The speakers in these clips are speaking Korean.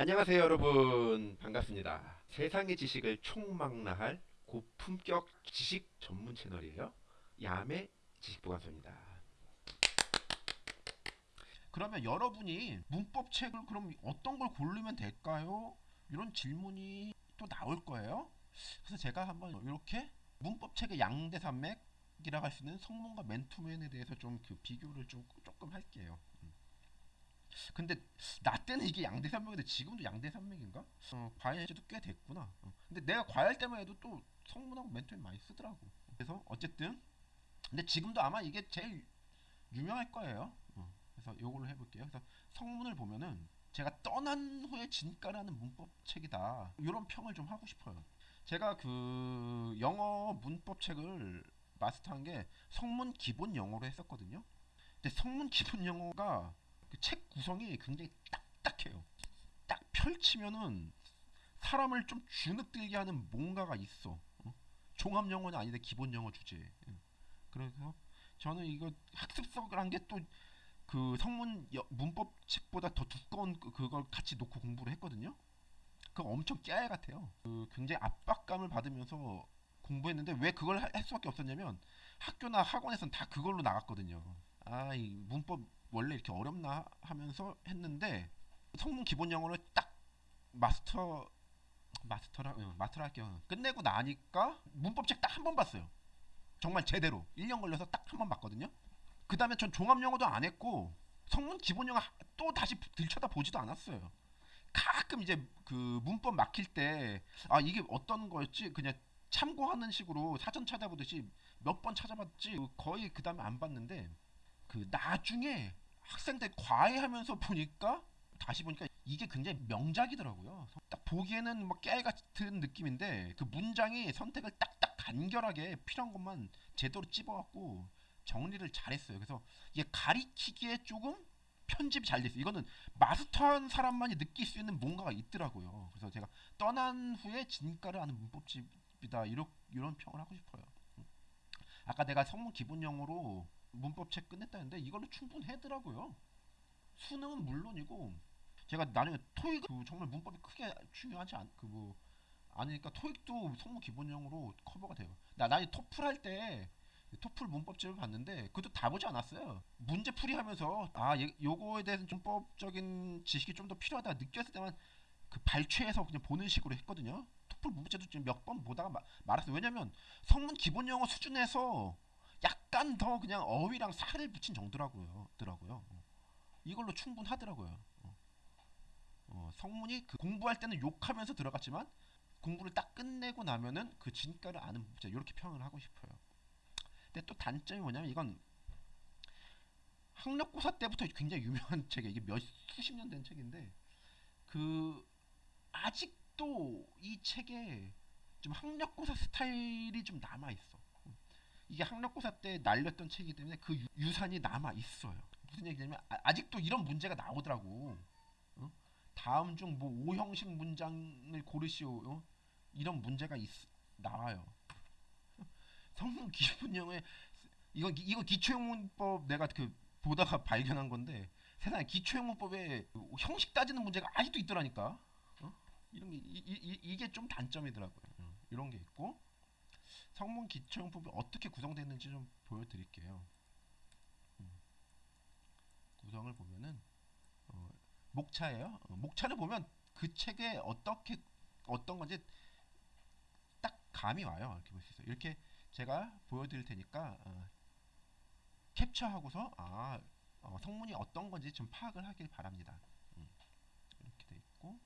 안녕하세요 여러분 반갑습니다 세상의 지식을 총망라할 고품격 지식 전문 채널이에요 야매 지식보관소입니다 그러면 여러분이 문법 책을 그럼 어떤 걸 고르면 될까요? 이런 질문이 또 나올 거예요. 그래서 제가 한번 이렇게 문법 책의 양대산맥 이라고 할 수 있는 성문과 맨투맨에 대해서 좀 그 비교를 좀 조금 할게요. 음. 근데 나 때는 이게 양대 산맥인데 지금도 양대 산맥인가? 어, 과외한 지도 꽤 됐구나. 어. 근데 내가 과외할 때만 해도 또 성문하고 맨투맨 많이 쓰더라고. 그래서 어쨌든 근데 지금도 아마 이게 제일 유명할 거예요. 어. 그래서 요걸로 해볼게요. 그래서 성문을 보면은 제가 떠난 후에 진가라는 문법 책이다. 이런 평을 좀 하고 싶어요. 제가 그 영어 문법 책을 마스터한 게 성문 기본 영어로 했었거든요. 근데 성문 기본 영어가 그 책 구성이 굉장히 딱딱해요. 딱 펼치면은 사람을 좀 주눅들게 하는 뭔가가 있어. 어? 종합 영어는 아닌데 기본 영어 주제. 예. 그래서 저는 이거 학습서란 게또 그 성문 여- 문법 책보다 더 두꺼운 그- 그걸 같이 놓고 공부를 했거든요. 그거 엄청 깨알 같아요. 그 굉장히 압박감을 받으면서 공부했는데 왜 그걸 하- 할 수밖에 없었냐면 학교나 학원에선 다 그걸로 나갔거든요. 아, 이 문법 원래 이렇게 어렵나 하면서 했는데 성문 기본 영어를 딱 마스터 마스터라 응, 마스터라 할게요. 끝내고 나니까 문법 책 딱 한 번 봤어요. 정말 제대로 1년 걸려서 딱 한 번 봤거든요. 그 다음에 전 종합 영어도 안 했고 성문 기본 영어 하- 또 다시 들쳐다 보지도 않았어요. 가끔 이제 그 문법 막힐 때 아 이게 어떤 거였지 그냥 참고하는 식으로 사전 찾아보듯이 몇 번 찾아봤지 거의 그 다음에 안 봤는데 그 나중에 학생들 과외하면서 보니까 다시 보니까 이게 굉장히 명작이더라고요. 딱 보기에는 뭐 깨알 같은 느낌인데 그 문장이 선택을 딱딱 간결하게 필요한 것만 제대로 찝어갖고 정리를 잘했어요. 그래서 이게 가리키기에 조금 편집이 잘 됐어요. 이거는 마스터한 사람만이 느낄 수 있는 뭔가가 있더라고요. 그래서 제가 떠난 후에 진가를 아는 문법집이다 이런 이런 평을 하고 싶어요. 아까 내가 성문 기본 영어로 문법 책 끝냈다는데 이걸로 충분하더라고요. 수능은 물론이고 제가 나중에 토익 그 정말 문법이 크게 중요하지 않 그 뭐 아니니까 토익도 성문 기본 영어로 커버가 돼요. 나 나중에 토플 할 때 토플 문법집을 봤는데 그것도 다 보지 않았어요. 문제 풀이하면서 아 얘- 요거에 대해서 문법적인 지식이 좀 더 필요하다 느꼈을 때만 그 발췌해서 그냥 보는 식으로 했거든요. 토플 문제도 지금 몇 번 보다가 마- 말았어요. 왜냐면 성문 기본 영어 수준에서 약간 더 그냥 어휘랑 살을 붙인 정도라고요. 더라고요. 어. 이걸로 충분하더라고요. 어. 어, 성문이 그 공부할 때는 욕하면서 들어갔지만 공부를 딱 끝내고 나면은 그 진가를 아는 문제 이렇게 평을 하고 싶어요. 근데 또 단점이 뭐냐면 이건 학력고사 때부터 굉장히 유명한 책이에요. 이게 몇 수십 년 된 책인데 그 아직도 이 책에 좀 학력고사 스타일이 좀 남아 있어. 이게 학력고사 때 날렸던 책이기 때문에 그 유- 유산이 남아 있어요. 무슨 얘기냐면 아, 아직도 이런 문제가 나오더라고. 어? 다음 중 뭐 오형식 문장을 고르시오. 어? 이런 문제가 있, 나와요. 성문 기본형에 이거 기- 이거 기초영문법 내가 그 보다가 발견한 건데 세상에 기초영문법에 그 형식 따지는 문제가 아직도 있더라니까. 어? 이런 게 이, 이, 이, 게 좀 단점이더라고요. 어, 이런 게 있고 성문 기초영문법이 어떻게 구성되는지 좀 보여드릴게요. 음. 구성을 보면은 어, 목차예요. 어, 목차를 보면 그 책에 어떻게 어떤 건지 딱 감이 와요. 이렇게 볼 수 있어요. 이렇게 제가 보여드릴 테니까 어, 캡처하고서 아 어, 성문이 어떤 건지 좀 파악을 하길 바랍니다. 음, 이렇게 돼 있고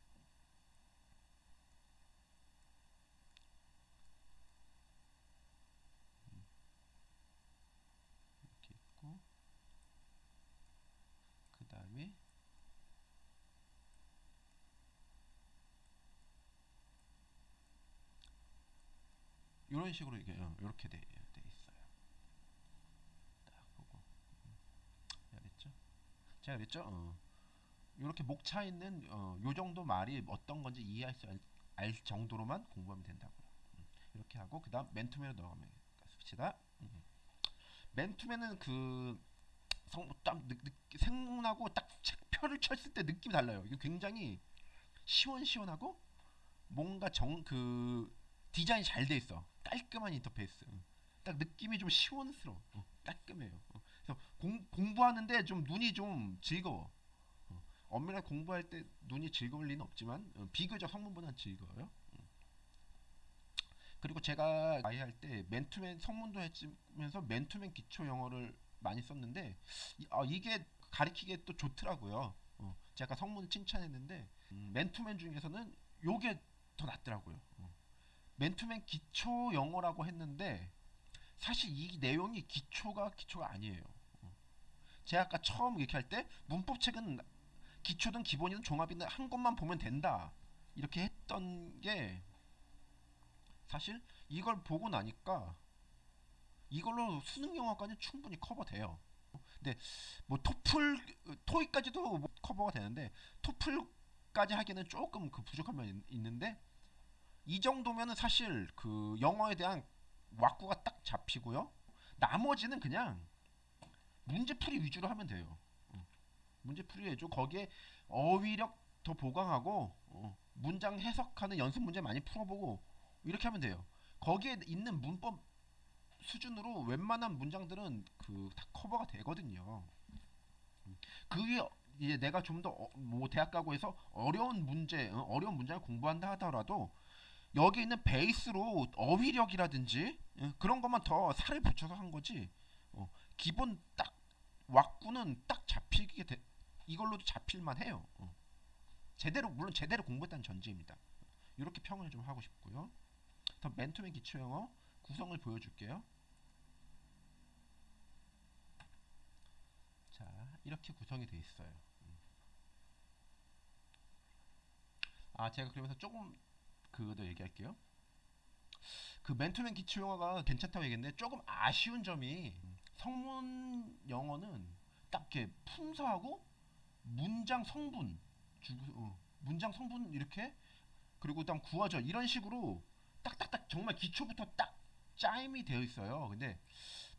음, 이렇게 있고 그 다음에 이런 식으로 이게 어, 이렇게 돼, 돼 있어요. 딱 보고 음, 그랬죠? 제가 그랬죠? 어. 이렇게 목차 있는 어, 요 정도 말이 어떤 건지 이해할 수 알 정도로만 공부하면 된다고요. 음, 이렇게 하고 그다음 맨투맨으로 넘어가면 습시다. 음. 맨투맨은 그 성, 딱 느, 느, 생문하고 딱 책표를 쳤을 때 느낌이 달라요. 이거 굉장히 시원시원하고 뭔가 정 그 디자인이 잘돼 있어. 깔끔한 인터페이스. 응. 딱 느낌이 좀 시원스러워. 어, 깔끔해요. 어. 그래서 공, 공부하는데 좀 눈이 좀 즐거워. 어, 엄밀하게 공부할 때 눈이 즐거울 리는 없지만 어, 비교적 성문보다는 즐거워요. 음. 그리고 제가 아이 할 때 맨투맨 성문도 했으면서 맨투맨 기초 영어를 많이 썼는데 이, 아, 이게 가리키기에 또 좋더라고요. 어, 제가 성문을 칭찬했는데 음, 맨투맨 중에서는 요게 더 낫더라고요. 어. 맨투맨 기초 영어라고 했는데 사실 이 내용이 기초가 기초가 아니에요. 어. 제가 아까 처음 이렇게 할 때 문법책은 기초든 기본이든 종합이든 한 것만 보면 된다 이렇게 했던 게 사실 이걸 보고 나니까 이걸로 수능 영어까지 충분히 커버돼요. 근데 뭐 토플 토익까지도 뭐 커버가 되는데 토플까지 하기에는 조금 그 부족한 면이 있- 있는데 이 정도면은 사실 그 영어에 대한 왁구가 딱 잡히고요. 나머지는 그냥 문제풀이 위주로 하면 돼요. 어. 문제풀이 해줘. 거기에 어휘력 더 보강하고 어, 문장 해석하는 연습 문제 많이 풀어보고 이렇게 하면 돼요. 거기에 있는 문법 수준으로 웬만한 문장들은 그 다 커버가 되거든요. 음. 그 위에 이제 내가 좀 더 뭐 대학 가고 해서 어려운 문제, 어, 어려운 문장을 공부한다 하더라도 여기 있는 베이스로 어휘력이라든지 예, 그런 것만 더 살을 붙여서 한 거지. 어, 기본 딱 왁구는 딱 잡히게 돼, 이걸로도 잡힐만 해요. 어. 제대로 물론 제대로 공부했다는 전제입니다. 이렇게 평을 좀 하고 싶고요. 더 맨투맨 기초 영어 구성을 보여줄게요. 자, 이렇게 구성이 돼 있어요. 음. 아, 제가 그러면서 조금 그거 얘기할게요. 그 맨투맨 기초 영어가 괜찮다고 얘기했는데 조금 아쉬운 점이 성문 영어는 딱 이렇게 품사하고 문장 성분 주구 어, 문장 성분 이렇게 그리고 그다음 구어절 이런 식으로 딱딱딱 정말 기초부터 딱 짜임이 되어 있어요. 근데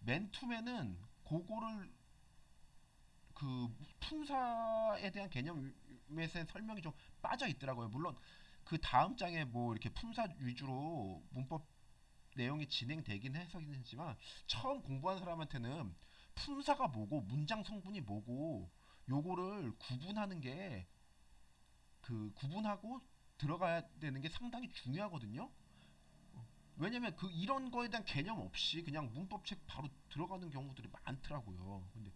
맨투맨은 그거를 그 품사에 대한 개념에 대한 설명이 좀 빠져 있더라고요. 물론 그 다음 장에 뭐 이렇게 품사 위주로 문법 내용이 진행되긴 해서긴 했지만 처음 공부한 사람한테는 품사가 뭐고 문장 성분이 뭐고 요거를 구분하는 게 그 구분하고 들어가야 되는 게 상당히 중요하거든요. 어, 왜냐면 그 이런 거에 대한 개념 없이 그냥 문법책 바로 들어가는 경우들이 많더라고요. 근데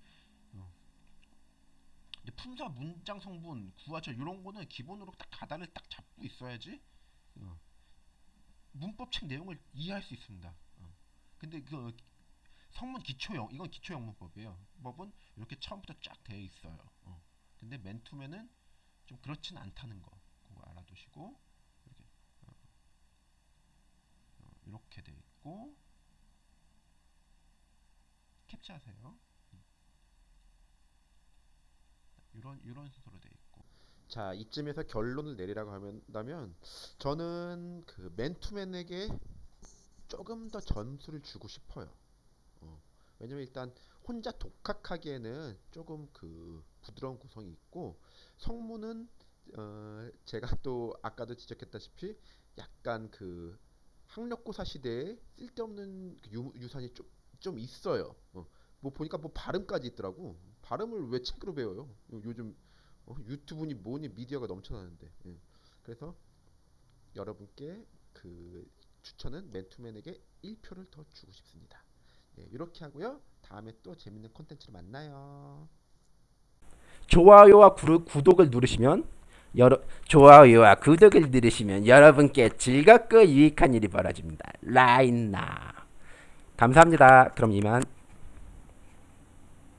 품사 문장 성분 구화절 이런 거는 기본으로 딱 가닥을 딱 잡고 있어야지 어. 문법책 내용을 이해할 수 있습니다. 어. 근데 그 성문 기초형 이건 기초형 문법이에요. 법은 이렇게 처음부터 쫙 되어 있어요. 어. 근데 맨투맨은 좀 그렇진 않다는 거 그거 알아두시고 이렇게 어. 어, 이렇게 돼 있고 캡처하세요. 이런 이런 순서로 돼 있고 자, 이쯤에서 결론을 내리라고 한다면 저는 그 맨투맨에게 조금 더 점수를 주고 싶어요. 어, 왜냐면 일단 혼자 독학하기에는 조금 그 부드러운 구성이 있고 성문은 어, 제가 또 아까도 지적했다시피 약간 그 학력고사 시대에 쓸데없는 그 유, 유산이 좀, 좀 있어요. 어, 뭐 보니까 뭐 발음까지 있더라고. 발음을 왜 책으로 배워요? 요- 요즘 어, 유튜브니 뭐니 미디어가 넘쳐나는데. 예. 그래서 여러분께 그 추천은 맨투맨에게 1표를 더 주고 싶습니다. 예, 이렇게 하고요. 다음에 또 재밌는 콘텐츠로 만나요. 좋아요와 구, 구독을 누르시면 여러 좋아요와 구독을 누르시면 여러분께 즐겁고 유익한 일이 벌어집니다. 라인나 감사합니다. 그럼 이만